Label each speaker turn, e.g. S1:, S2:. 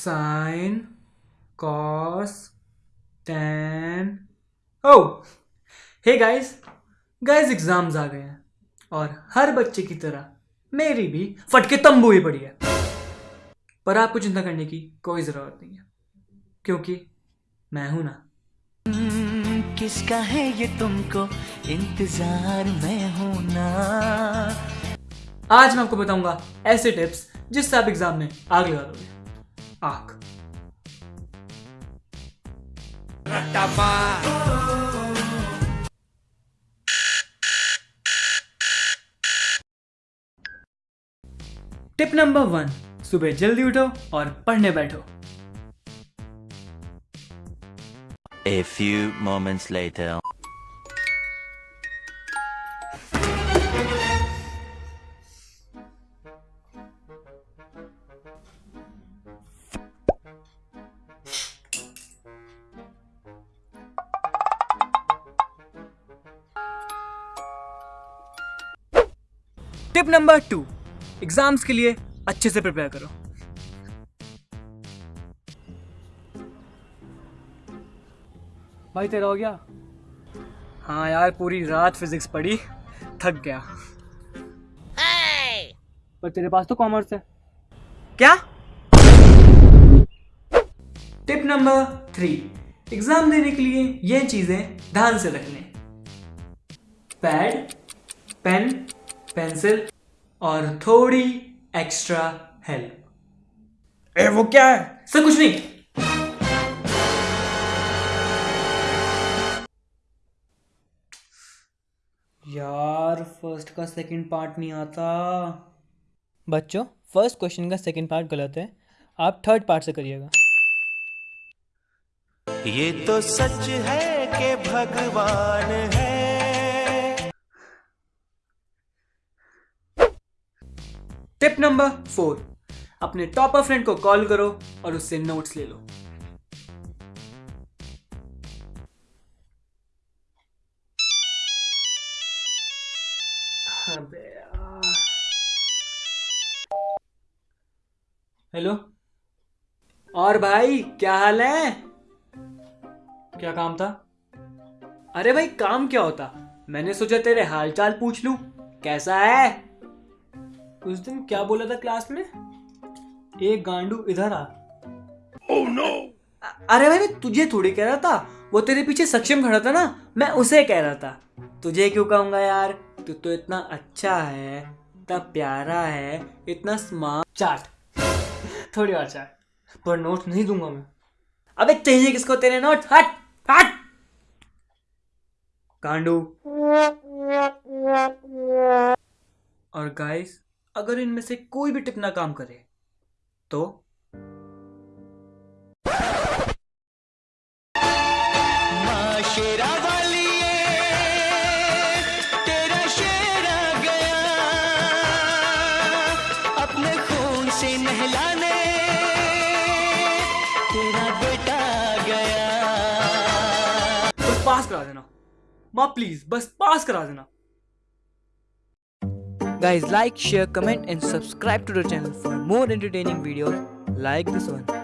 S1: Sine cos ten oh hey guys guys exams आ गए हैं और हर बच्चे की तरह मेरी भी फटके तंबू ही पड़ी है। पर आपको चिंता करने की कोई ज़रूरत नहीं है क्योंकि मैं हूँ ना।
S2: किसका है ये तुमको इंतज़ार? में हूँ ना।
S1: आज मैं आपको बताऊँगा ऐसे टिप्स जिससे आप एग्ज़ाम में आग लगा दोगे आग। टिप नंबर वन सुबह जल्दी उठो और पढ़ने बैठो।
S2: A few moments later.
S1: Tip number two exams के लिए अच्छे से प्रिपेयर करो। भाई तेरा हो गया? हाँ यार पूरी रात फिजिक्स पढ़ी थक गया। Hey! पर तेरे पास तो कॉमर्स है। क्या? टिप नंबर थ्री एग्ज़ाम देने के लिए ये चीज़ें ध्यान से रखने। पैड पेन पेंसिल और थोड़ी एक्स्ट्रा हेल्प।
S3: ए वो क्या है?
S1: सर कुछ नहीं। यार फ़र्स्ट का सेकंड पार्ट नहीं आता।
S4: बच्चों फ़र्स्ट क्वेश्चन का सेकंड पार्ट गलत है। आप थर्ड पार्ट से करिएगा।
S2: ये तो सच है कि भगवान है।
S1: टिप नंबर फोर अपने टॉपर फ्रेंड को कॉल करो और उससे नोट्स ले लो। हेलो और भाई, क्या हाल है? क्या काम था? अरे भाई, काम क्या होता? मैंने सोचा तेरे हाल चाल पूछ लूँ। कैसा है? उस दिन क्या बोला था क्लास में? एक गांडू इधर आ। Oh, no! अरे भाई मैं तुझे थोड़ी कह रहा था। वो तेरे पीछे सक्षम खड़ा था ना? मैं उसे कह रहा था। तुझे क्यों कहूँगा यार? तू तो इतना अच्छा है इतना प्यारा है इतना स्मार्ट चाट। थोड़ी और चाट। पर नोट नहीं दूँगा मैं। अबे चाहिए किसको तेरे नोट हट हट! गांडू। और गाइस अगर इनमें से कोई भी टिप ना काम करे तो?
S2: शेरा वाली तेरा शेरा गया। अपने खून से नहलाने तेरा बेटा गया।
S1: बस पास करा देना। माँ प्लीज़ बस पास करा देना।
S4: Guys, like, share, comment, and subscribe to the channel for more entertaining videos like this one.